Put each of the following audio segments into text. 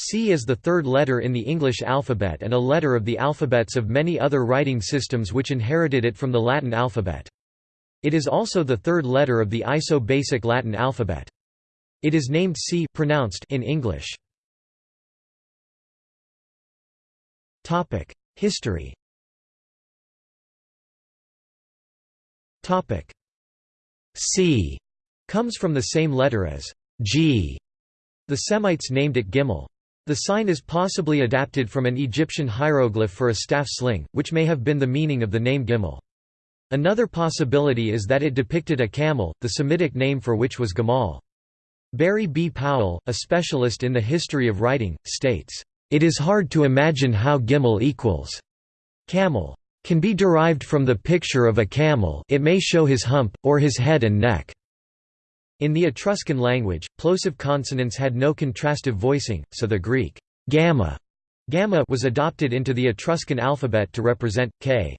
C is the third letter in the English alphabet and a letter of the alphabets of many other writing systems which inherited it from the Latin alphabet. It is also the third letter of the ISO-basic Latin alphabet. It is named C pronounced in English. History C comes from the same letter as G. The Semites named it Gimel. The sign is possibly adapted from an Egyptian hieroglyph for a staff sling, which may have been the meaning of the name Gimel. Another possibility is that it depicted a camel, the Semitic name for which was Gamal. Barry B. Powell, a specialist in the history of writing, states, "...it is hard to imagine how Gimel equals camel can be derived from the picture of a camel it may show his hump, or his head and neck." In the Etruscan language, plosive consonants had no contrastive voicing, so the Greek gamma, gamma was adopted into the Etruscan alphabet to represent k.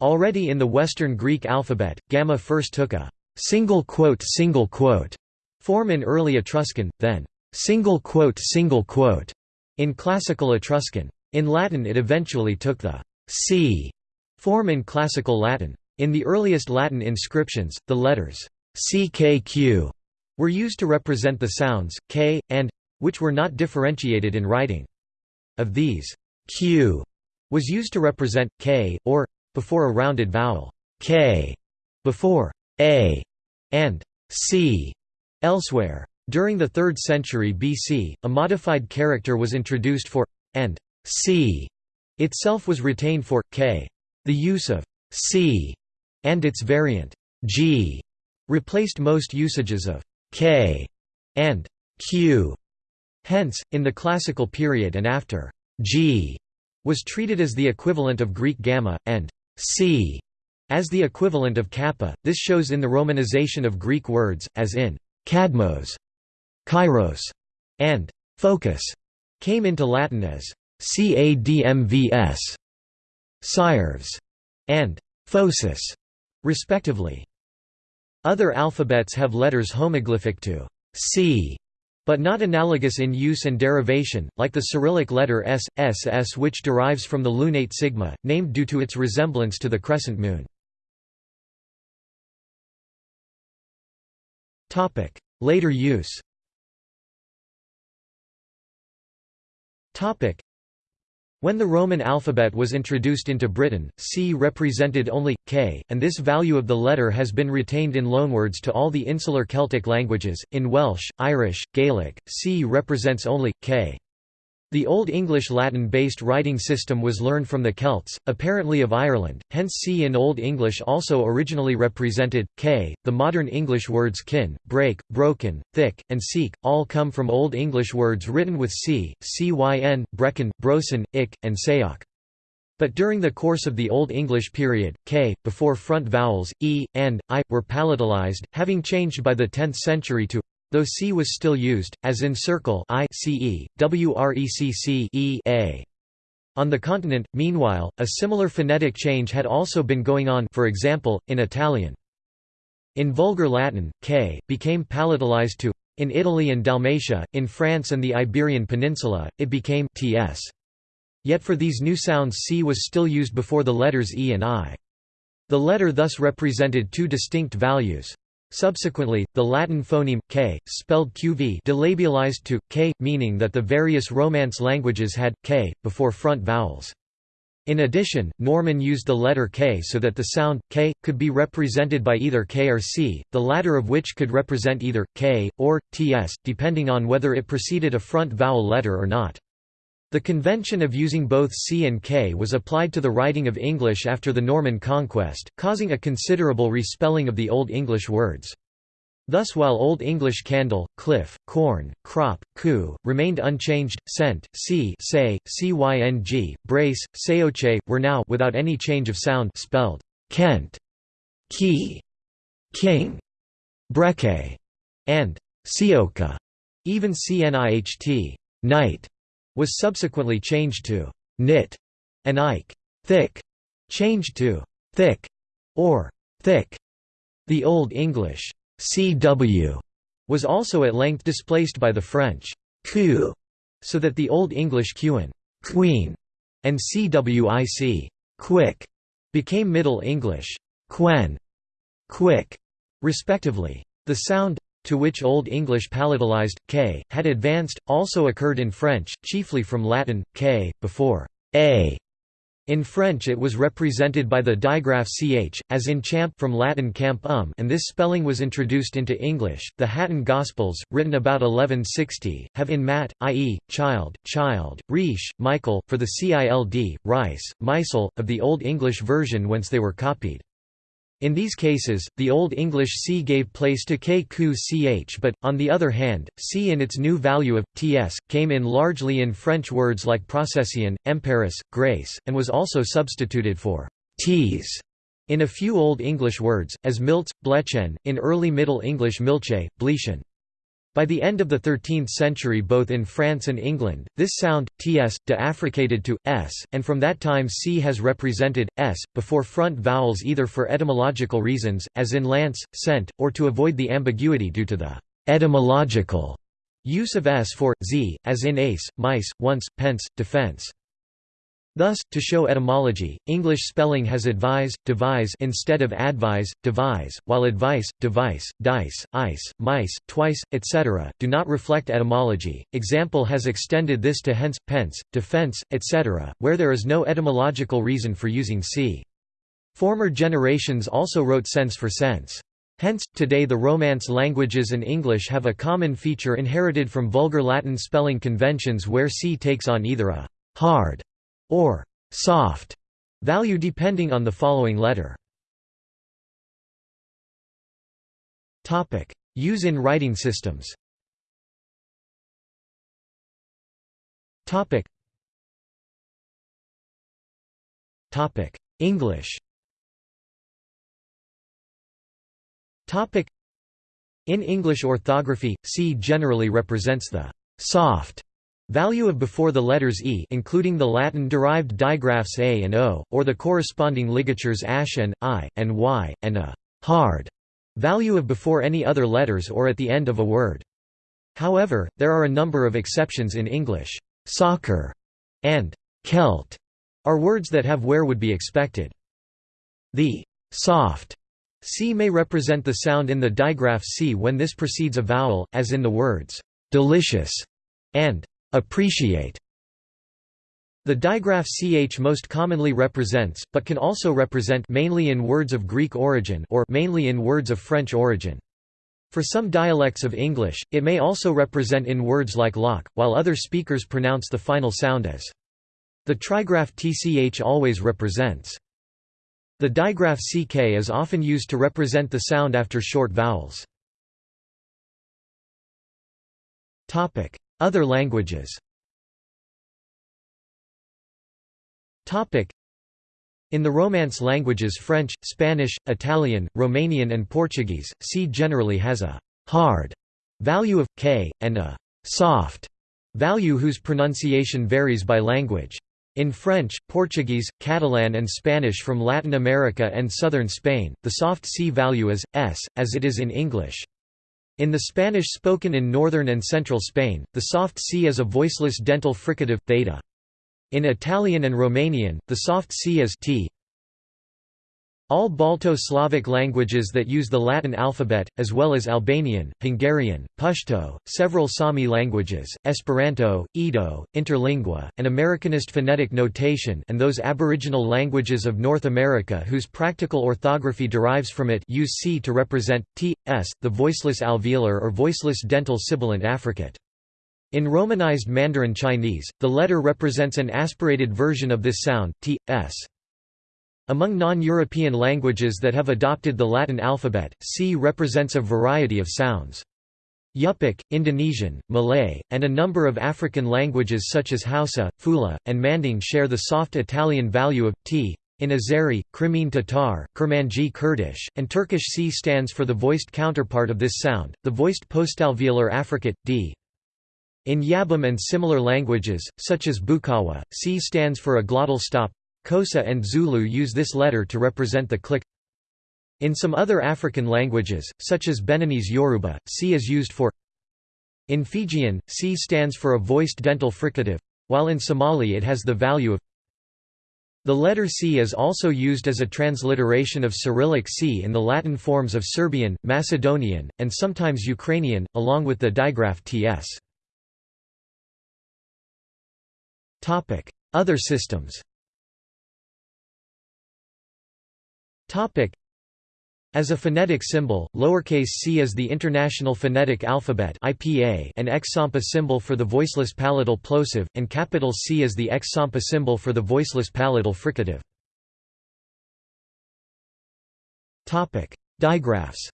Already in the Western Greek alphabet, gamma first took a single quote single quote form in early Etruscan, then single quote single quote in Classical Etruscan. In Latin it eventually took the c form in Classical Latin. In the earliest Latin inscriptions, the letters CKQ were used to represent the sounds, k, and which were not differentiated in writing. Of these, q was used to represent k, or, before a rounded vowel, k, before a, and c elsewhere. During the 3rd century BC, a modified character was introduced for and c itself was retained for k. The use of c and its variant g replaced most usages of k and q. Hence, in the classical period and after, g was treated as the equivalent of Greek gamma, and c as the equivalent of kappa. This shows in the romanization of Greek words, as in kadmos, kairos, and focus, came into Latin as cadmvs, sires, and phosis, respectively. Other alphabets have letters homoglyphic to C, but not analogous in use and derivation, like the Cyrillic letter S, SS which derives from the lunate sigma, named due to its resemblance to the crescent moon. Later use when the Roman alphabet was introduced into Britain, C represented only, K, and this value of the letter has been retained in loanwords to all the insular Celtic languages. In Welsh, Irish, Gaelic, C represents only, K. The Old English Latin-based writing system was learned from the Celts, apparently of Ireland, hence C in Old English also originally represented, K. The modern English words kin, break, broken, thick, and seek, all come from Old English words written with C, cyn, brecken, brosen, ick, and sayok. But during the course of the Old English period, k, before front vowels, e, and, i, were palatalized, having changed by the 10th century to Though C was still used, as in circle I CE, WRECC e a. On the continent, meanwhile, a similar phonetic change had also been going on for example, in Italian. In Vulgar Latin, k, became palatalized to in Italy and Dalmatia, in France and the Iberian Peninsula, it became ts. Yet for these new sounds c was still used before the letters e and i. The letter thus represented two distinct values. Subsequently, the Latin phoneme, k, spelled qv delabialized to, k, meaning that the various Romance languages had, k, before front vowels. In addition, Norman used the letter k so that the sound, k, could be represented by either k or c, the latter of which could represent either, k, or, ts, depending on whether it preceded a front vowel letter or not. The convention of using both C and K was applied to the writing of English after the Norman conquest, causing a considerable respelling of the Old English words. Thus while Old English candle, cliff, corn, crop, coup, remained unchanged, scent, c say, cyng, brace, seoche, were now without any change of sound spelled Kent, key, king, breke, and sioka, even cniht, night was subsequently changed to knit and Ike thick, changed to thick or thick. The Old English cw was also at length displaced by the French coup so that the Old English qn queen and cwic quick became Middle English quen quick, respectively. The sound to which Old English palatalized k had advanced also occurred in French, chiefly from Latin k before a in French it was represented by the digraph ch, as in champ from Latin camp um and this spelling was introduced into English. The Hatton Gospels, written about 1160, have in mat, i.e., child, child, riche, Michael, for the cild, rice, Meisel, of the Old English version whence they were copied. In these cases, the Old English c gave place to k ku ch but, on the other hand, c in its new value of, ts, came in largely in French words like procession, emperis, grace, and was also substituted for ts in a few Old English words, as milts, blechen, in early Middle English milche, blechen. By the end of the 13th century both in France and England, this sound, ts, deaffricated to, s, and from that time c has represented, s, before front vowels either for etymological reasons, as in lance, scent, or to avoid the ambiguity due to the etymological use of s for, z, as in ace, mice, once, pence, defense. Thus, to show etymology, English spelling has advise, devise instead of advise, devise, while advice, device, dice, ice, mice, twice, etc., do not reflect etymology. Example has extended this to hence, pence, defense, etc., where there is no etymological reason for using c. Former generations also wrote sense for sense. Hence, today the Romance languages and English have a common feature inherited from Vulgar Latin spelling conventions where c takes on either a hard or soft value depending on the following letter. Topic: Use in writing systems. Topic. English. Topic: In English orthography, C generally represents the soft Value of before the letters e including the Latin-derived digraphs a and o, or the corresponding ligatures ash and i, and y, and a hard value of before any other letters or at the end of a word. However, there are a number of exceptions in English. Soccer and Celt are words that have where would be expected. The soft c may represent the sound in the digraph c when this precedes a vowel, as in the words delicious and appreciate. The digraph ch most commonly represents, but can also represent mainly in words of Greek origin or mainly in words of French origin. For some dialects of English, it may also represent in words like lock, while other speakers pronounce the final sound as. The trigraph tch always represents. The digraph ck is often used to represent the sound after short vowels. Other languages in the Romance languages French, Spanish, Italian, Romanian and Portuguese, C generally has a «hard» value of k, and a «soft» value whose pronunciation varies by language. In French, Portuguese, Catalan and Spanish from Latin America and southern Spain, the soft C value is, s, as it is in English. In the Spanish spoken in northern and central Spain, the soft C is a voiceless dental fricative, theta. In Italian and Romanian, the soft C is t. All Balto-Slavic languages that use the Latin alphabet, as well as Albanian, Hungarian, Pashto, several Sami languages, Esperanto, Ido, Interlingua, and Americanist phonetic notation and those aboriginal languages of North America whose practical orthography derives from it use C to represent, t, s, the voiceless alveolar or voiceless dental sibilant affricate. In Romanized Mandarin Chinese, the letter represents an aspirated version of this sound, t, s. Among non-European languages that have adopted the Latin alphabet, C represents a variety of sounds. Yupik, Indonesian, Malay, and a number of African languages such as Hausa, Fula, and Manding share the soft Italian value of t. In Azeri, Crimean Tatar, Kurmanji Kurdish, and Turkish C stands for the voiced counterpart of this sound, the voiced postalveolar affricate, d. In Yabem and similar languages, such as Bukawa, C stands for a glottal stop, Xhosa and Zulu use this letter to represent the click. In some other African languages, such as Beninese Yoruba, C is used for In Fijian, C stands for a voiced dental fricative, while in Somali it has the value of the letter C is also used as a transliteration of Cyrillic C in the Latin forms of Serbian, Macedonian, and sometimes Ukrainian, along with the digraph ts. Other systems as a phonetic symbol, lowercase c is the International Phonetic Alphabet (IPA), an X-Sampa symbol for the voiceless palatal plosive, and capital C is the X-Sampa symbol for the voiceless palatal fricative. Topic: Digraphs.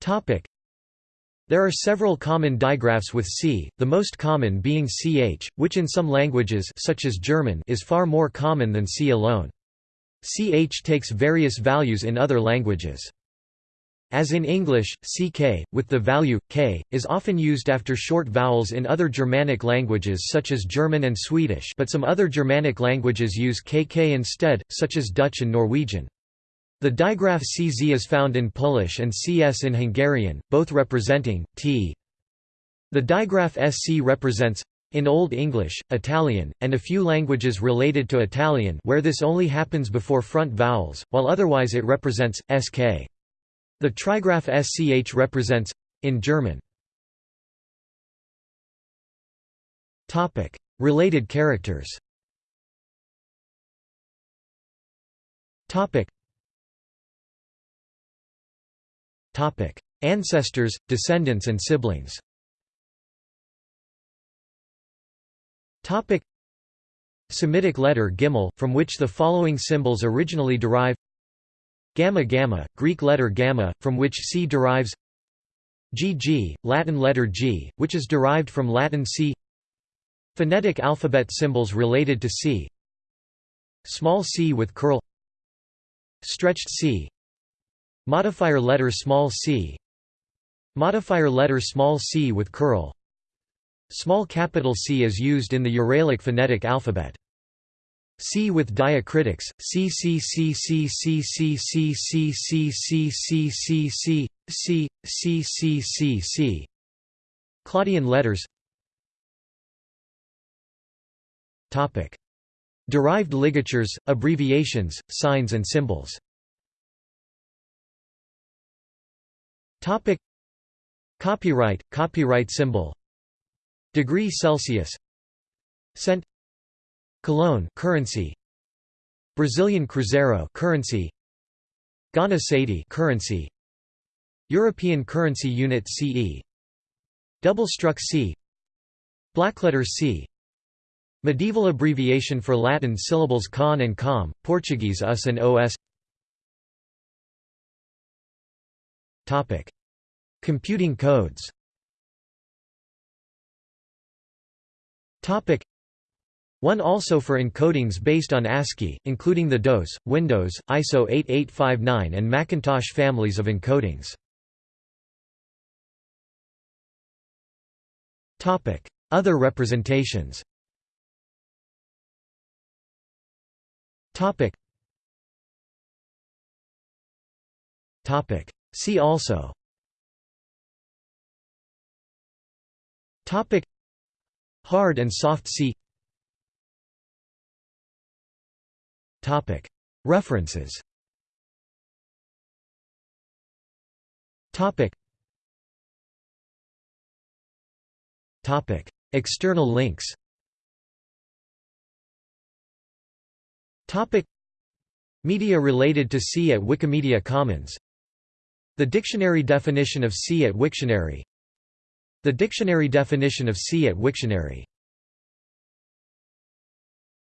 Topic: There are several common digraphs with C, the most common being ch, which in some languages such as German is far more common than C alone. ch takes various values in other languages. As in English, ck, with the value, k, is often used after short vowels in other Germanic languages such as German and Swedish but some other Germanic languages use kk instead, such as Dutch and Norwegian. The digraph cz is found in Polish and cs in Hungarian, both representing t. The digraph sc represents in Old English, Italian, and a few languages related to Italian where this only happens before front vowels, while otherwise it represents, sk. The trigraph sch represents in German. Topic: Related characters Ancestors, descendants and siblings. Topic. Semitic letter gimel, from which the following symbols originally derive Gamma gamma, Greek letter gamma, from which C derives GG, Latin letter G, which is derived from Latin C. Phonetic alphabet symbols related to C. Small c with curl. Stretched c Modifier letter small c Modifier letter small c with curl Small capital C is used in the Uralic phonetic alphabet. C with diacritics, C C C C C C C C C C C C C C C C C C Claudian letters Topic Derived ligatures, abbreviations, signs and symbols Topic. Copyright, copyright symbol. Degree Celsius. Cent. Colón currency. Brazilian Cruzeiro currency. Ghana Cedi currency. European Currency Unit CE Double-struck C. Blackletter C. Medieval abbreviation for Latin syllables con and com, Portuguese us and os Computing codes. Topic. One also for encodings based on ASCII, including the DOS, Windows, ISO 8859 and Macintosh families of encodings. Topic: Other representations See also. Topic. Hard and soft C. Topic. References. Topic. Topic. External links. Topic. Media related to C at Wikimedia Commons The dictionary definition of C at Wiktionary. The dictionary definition of C at Wiktionary